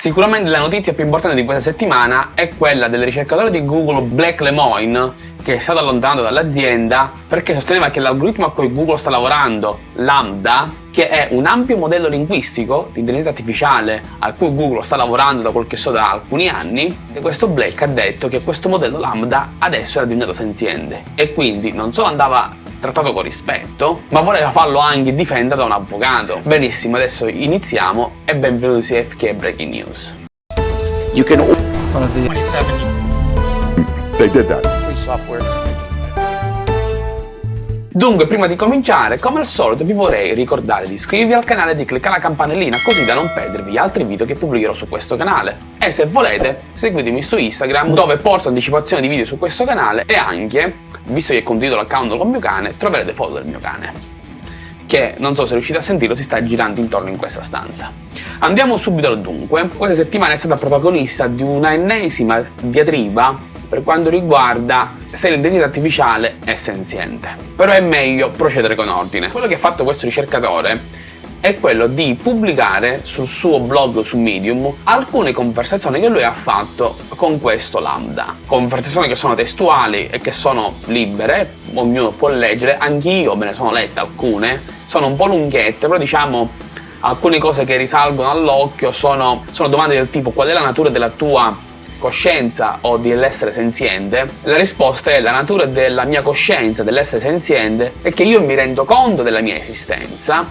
Sicuramente la notizia più importante di questa settimana è quella del ricercatore di Google Black Lemoine che è stato allontanato dall'azienda perché sosteneva che l'algoritmo a cui Google sta lavorando, Lambda, che è un ampio modello linguistico di intelligenza artificiale a cui Google sta lavorando da quel che so da alcuni anni, e questo Black ha detto che questo modello Lambda adesso era diventato senziente. E quindi non solo andava trattato con rispetto, ma voleva farlo anche difendere da un avvocato. Benissimo, adesso iniziamo e benvenuti su FK Breaking News. You can... 27. They did that. Free software. Dunque, prima di cominciare, come al solito vi vorrei ricordare di iscrivervi al canale e di cliccare la campanellina così da non perdervi altri video che pubblicherò su questo canale. E se volete, seguitemi su Instagram dove porto anticipazioni di video su questo canale e anche, visto che condivido l'account con mio cane, troverete foto del mio cane che, non so se riuscite a sentirlo, si sta girando intorno in questa stanza. Andiamo subito al dunque. Questa settimana è stata protagonista di una ennesima diatriba per quanto riguarda se l'intelligenza artificiale è senziente. Però è meglio procedere con ordine. Quello che ha fatto questo ricercatore è quello di pubblicare sul suo blog su Medium alcune conversazioni che lui ha fatto con questo Lambda. Conversazioni che sono testuali e che sono libere, ognuno può leggere, anch'io me ne sono lette alcune, sono un po' lunghette, però diciamo alcune cose che risalgono all'occhio sono, sono domande del tipo qual è la natura della tua coscienza o dell'essere senziente, la risposta è la natura della mia coscienza, dell'essere senziente, è che io mi rendo conto della mia esistenza,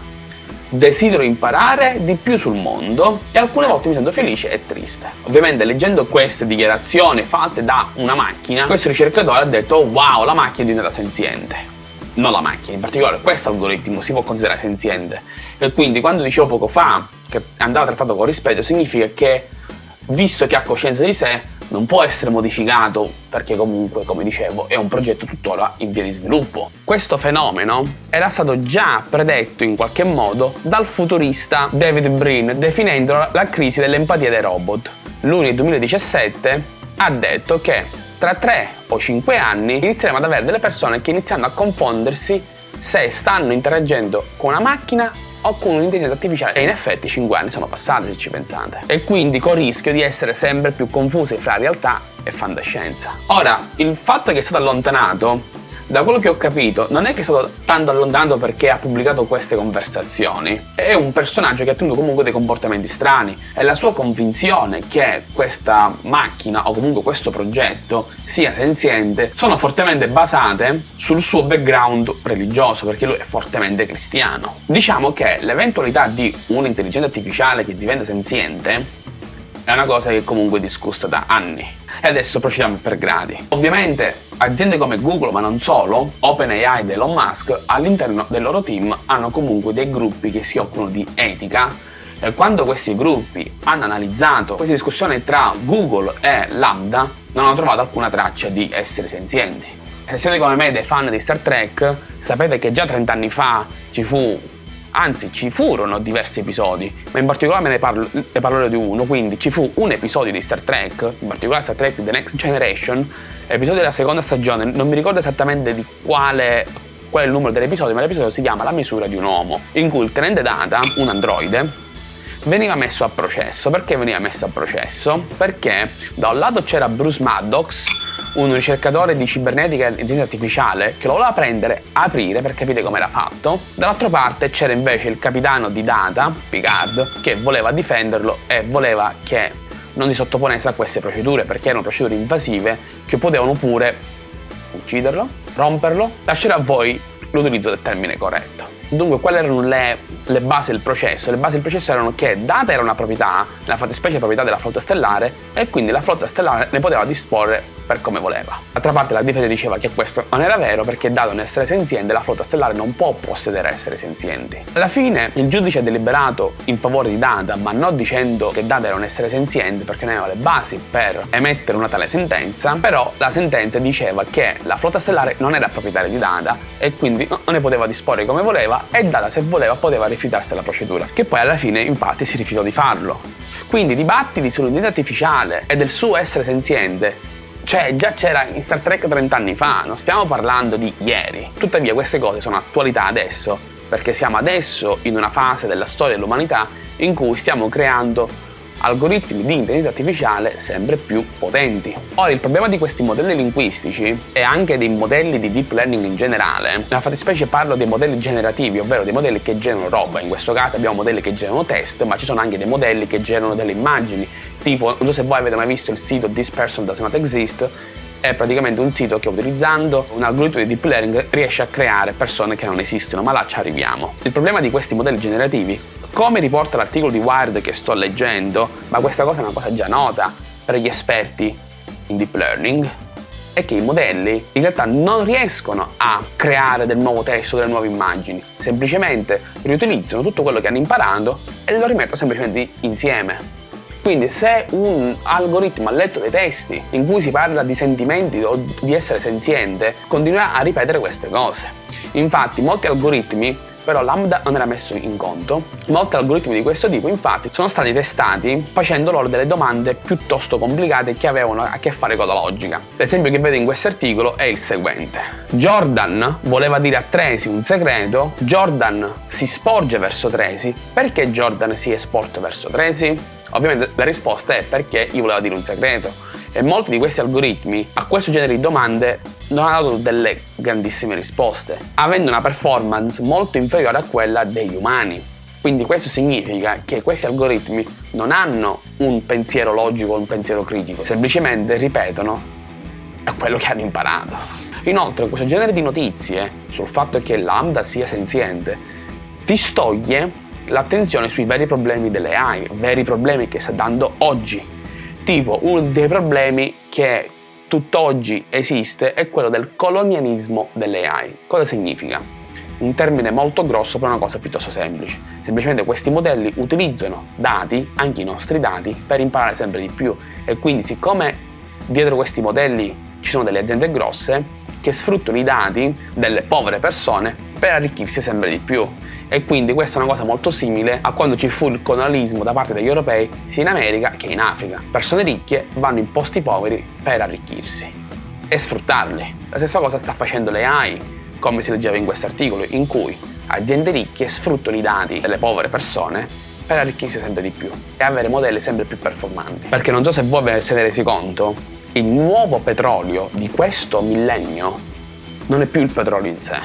desidero imparare di più sul mondo e alcune volte mi sento felice e triste. Ovviamente leggendo queste dichiarazioni fatte da una macchina, questo ricercatore ha detto wow, la macchina è diventata senziente. Non la macchina, in particolare questo algoritmo si può considerare senziente. E quindi quando dicevo poco fa che andava trattato con rispetto, significa che visto che ha coscienza di sé, non può essere modificato perché comunque, come dicevo, è un progetto tuttora in via di sviluppo. Questo fenomeno era stato già predetto in qualche modo dal futurista David Brin definendo la crisi dell'empatia dei robot. Lui nel 2017 ha detto che tra 3 o 5 anni inizieremo ad avere delle persone che iniziano a confondersi se stanno interagendo con una macchina o con un'intelligenza artificiale e in effetti 5 anni sono passati se ci pensate e quindi con il rischio di essere sempre più confusi fra realtà e fantascienza. Ora, il fatto che è stato allontanato da quello che ho capito, non è che è stato tanto allontanato perché ha pubblicato queste conversazioni. È un personaggio che ha tenuto comunque dei comportamenti strani e la sua convinzione che questa macchina o comunque questo progetto sia senziente sono fortemente basate sul suo background religioso perché lui è fortemente cristiano. Diciamo che l'eventualità di un'intelligenza artificiale che diventa senziente è una cosa che comunque è discussa da anni e adesso procediamo per gradi. Ovviamente aziende come Google, ma non solo, OpenAI ed Elon Musk, all'interno del loro team hanno comunque dei gruppi che si occupano di etica e quando questi gruppi hanno analizzato questa discussione tra Google e Lambda non hanno trovato alcuna traccia di esseri senzienti. Se siete come me dei fan di Star Trek, sapete che già 30 anni fa ci fu anzi ci furono diversi episodi, ma in particolare me ne, parlo, ne parlerò di uno, quindi ci fu un episodio di Star Trek, in particolare Star Trek The Next Generation, episodio della seconda stagione, non mi ricordo esattamente di quale, qual è il numero dell'episodio, ma l'episodio si chiama La misura di un uomo, in cui il tenente data, un androide, veniva messo a processo. Perché veniva messo a processo? Perché da un lato c'era Bruce Maddox, un ricercatore di cibernetica e intelligenza artificiale che lo voleva prendere, aprire per capire come era fatto. Dall'altra parte c'era invece il capitano di Data, Picard, che voleva difenderlo e voleva che non si sottoponesse a queste procedure perché erano procedure invasive che potevano pure ucciderlo, romperlo, lasciare a voi l'utilizzo del termine corretto. Dunque, quali erano le, le, basi del processo? Le basi del processo erano che data era una proprietà, la fattispecie proprietà della flotta stellare, e quindi la flotta stellare ne poteva disporre per come voleva. D'altra parte la difesa diceva che questo non era vero perché dato un essere senziente la flotta stellare non può possedere esseri senzienti. Alla fine il giudice ha deliberato in favore di Data ma non dicendo che Data era un essere senziente perché non aveva le basi per emettere una tale sentenza, però la sentenza diceva che la flotta stellare non era proprietaria di Data e quindi non ne poteva disporre come voleva e Data se voleva poteva rifiutarsi della procedura, che poi alla fine infatti si rifiutò di farlo. Quindi dibattiti sull'unità artificiale e del suo essere senziente cioè, già c'era in Star Trek 30 anni fa, non stiamo parlando di ieri. Tuttavia queste cose sono attualità adesso, perché siamo adesso in una fase della storia dell'umanità in cui stiamo creando algoritmi di intelligenza artificiale sempre più potenti. Ora, il problema di questi modelli linguistici e anche dei modelli di deep learning in generale, nella fattispecie parlo dei modelli generativi, ovvero dei modelli che generano roba, in questo caso abbiamo modelli che generano test, ma ci sono anche dei modelli che generano delle immagini, tipo, non so se voi avete mai visto il sito This Person Does Not Exist, è praticamente un sito che utilizzando un algoritmo di deep learning riesce a creare persone che non esistono, ma là ci arriviamo. Il problema di questi modelli generativi, come riporta l'articolo di Wired che sto leggendo, ma questa cosa è una cosa già nota per gli esperti in deep learning, è che i modelli in realtà non riescono a creare del nuovo testo, delle nuove immagini, semplicemente riutilizzano tutto quello che hanno imparato e lo rimettono semplicemente insieme. Quindi se un algoritmo ha letto dei testi in cui si parla di sentimenti o di essere senziente, continuerà a ripetere queste cose. Infatti molti algoritmi però Lambda non era messo in conto. Molti algoritmi di questo tipo infatti sono stati testati facendo loro delle domande piuttosto complicate che avevano a che fare con la logica. L'esempio che vedo in questo articolo è il seguente. Jordan voleva dire a Tracy un segreto, Jordan si sporge verso Tracy, perché Jordan si è sporto verso Tracy? Ovviamente la risposta è perché gli voleva dire un segreto e molti di questi algoritmi a questo genere di domande non hanno dato delle grandissime risposte, avendo una performance molto inferiore a quella degli umani. Quindi questo significa che questi algoritmi non hanno un pensiero logico o un pensiero critico, semplicemente ripetono quello che hanno imparato. Inoltre questo genere di notizie sul fatto che Lambda sia senziente ti stoglie l'attenzione sui veri problemi delle AI, veri problemi che sta dando oggi. Tipo, uno dei problemi che tutt'oggi esiste è quello del colonialismo delle AI. Cosa significa? Un termine molto grosso per una cosa piuttosto semplice. Semplicemente questi modelli utilizzano dati, anche i nostri dati, per imparare sempre di più e quindi siccome dietro questi modelli ci sono delle aziende grosse che sfruttano i dati delle povere persone per arricchirsi sempre di più e quindi questa è una cosa molto simile a quando ci fu il colonialismo da parte degli europei sia in America che in Africa. Persone ricche vanno in posti poveri per arricchirsi e sfruttarli. La stessa cosa sta facendo le AI, come si leggeva in questo articolo, in cui aziende ricche sfruttano i dati delle povere persone per arricchirsi sempre di più e avere modelli sempre più performanti. Perché non so se voi ve ne siete resi conto, il nuovo petrolio di questo millennio non è più il petrolio in sé,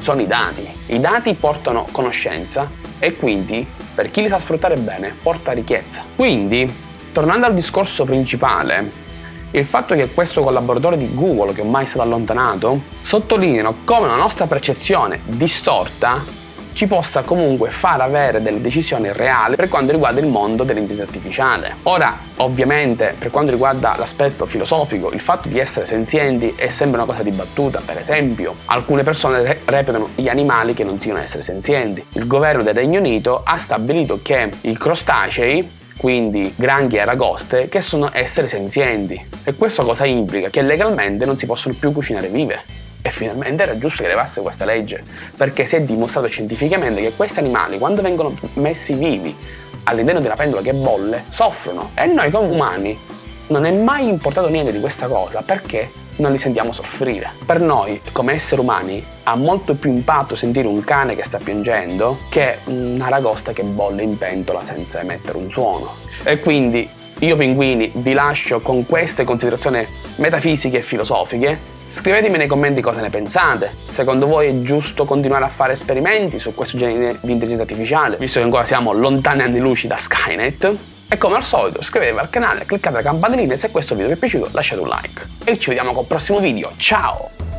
sono i dati. I dati portano conoscenza e quindi, per chi li sa sfruttare bene, porta ricchezza. Quindi, tornando al discorso principale, il fatto che questo collaboratore di Google, che ormai è stato allontanato, sottolineano come la nostra percezione distorta ci possa comunque far avere delle decisioni reali per quanto riguarda il mondo dell'intelligenza artificiale. Ora, ovviamente, per quanto riguarda l'aspetto filosofico, il fatto di essere senzienti è sempre una cosa dibattuta. Per esempio, alcune persone reputano gli animali che non siano essere senzienti. Il governo del Regno Unito ha stabilito che i crostacei quindi granchi e aragoste, che sono esseri senzienti. E questo cosa implica? Che legalmente non si possono più cucinare vive. Finalmente era giusto che arrivasse questa legge, perché si è dimostrato scientificamente che questi animali, quando vengono messi vivi all'interno di una pentola che bolle, soffrono. E noi come umani non è mai importato niente di questa cosa, perché non li sentiamo soffrire. Per noi, come esseri umani, ha molto più impatto sentire un cane che sta piangendo che una ragosta che bolle in pentola senza emettere un suono. E quindi io pinguini vi lascio con queste considerazioni metafisiche e filosofiche Scrivetemi nei commenti cosa ne pensate, secondo voi è giusto continuare a fare esperimenti su questo genere di intelligenza artificiale, visto che ancora siamo lontani anni luci da Skynet. E come al solito iscrivetevi al canale, cliccate la campanellina e se questo video vi è piaciuto lasciate un like. E ci vediamo col prossimo video, ciao!